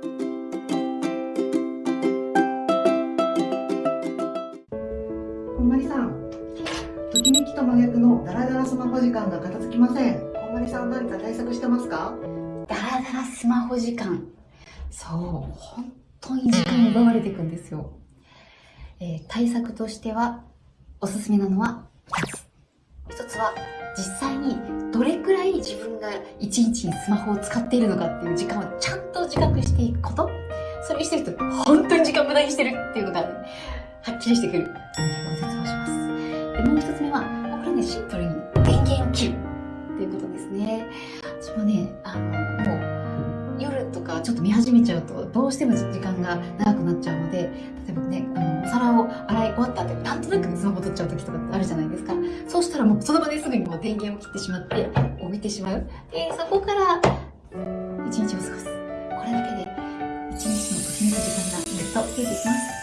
こんまりさん、ときめきと真逆のダラダラスマホ時間が片付きません。こんまりさん何か対策してますかダラダラスマホ時間。そう、本当に時間奪われていくんですよ。えー対策としては、おすすめなのは2つ。1つは、実際にどれくらい自分が1日にスマホを使っているのかっていう時間をちゃんと自覚していくこと。それしてると、本当に時間無駄にしてるっていうのが、ね、はっきりしてくる。ご説明します。で、もう一つ目は、これね、シンプルに電源を切るっていうことですね。私もね、あの、もう、夜とかちょっと見始めちゃうと、どうしても時間が長くなっちゃうので、例えばね、あの、お皿を洗い終わった後になんとなくスマホ取っちゃう時とかってあるじゃないですか。そうしたらもうその場ですぐにもう電源を切ってしまって、置いてしまう。で、そこから、一日をけ、ていきます。